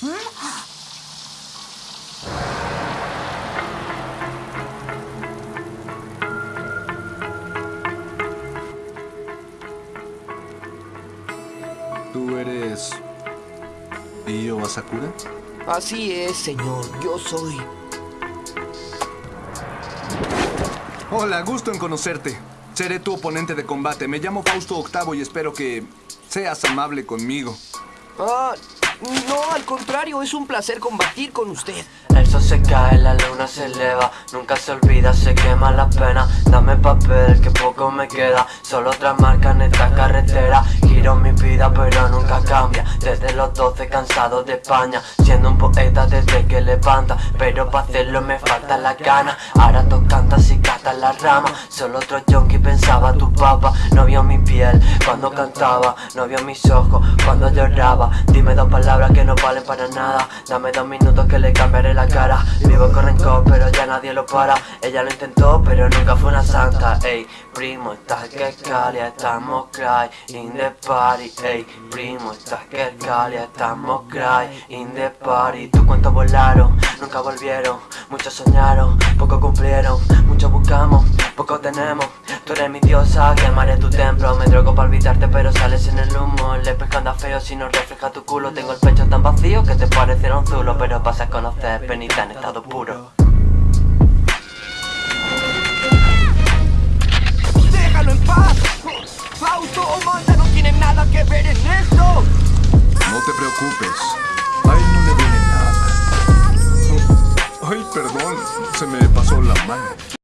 ¿Tú eres... Io Asakura? Así es, señor. Yo soy. Hola, gusto en conocerte. Seré tu oponente de combate. Me llamo Fausto Octavo y espero que seas amable conmigo. Ah, no, al contrario, es un placer combatir con usted. El sol se cae, la luna se eleva Nunca se olvida, se quema la pena. Dame papel, que poco me queda Solo otra marca en esta carretera. Giro mi vida, pero nunca cambia Desde los 12 cansado de España. Siendo un poeta desde que levanta Pero para hacerlo me falta la gana. Ahora tú cantas y cantas la rama. Solo otro junkie pensaba tu papá. No vio mi piel cuando cantaba No vio mis ojos cuando lloraba. Dime dos palabras que no valen para nada. Dame dos minutos que le cambiaré la cara. Vivo con rencor pero ya nadie lo para. Ella lo intentó pero nunca fue una santa. Ey, primo, estás que calia, estamos cry in the party. Ey, primo, estás que calia, estamos cry in the party. Tus cuentos volaron, nunca volvieron Muchos soñaron, poco cumplieron Muchos buscamos, poco tenemos. Tú eres mi diosa, quemaré tu templo. Me drogo para olvidarte pero sales en el humo. El espejo anda feo si no refleja tu culo. Tengo el pecho tan vacío que te parecerá un zulo Pero vas a conocer penita en estado puro. ¡Déjalo en paz! Fausto o Manda no tienen nada que ver en esto. No te preocupes. se me pasó la mano.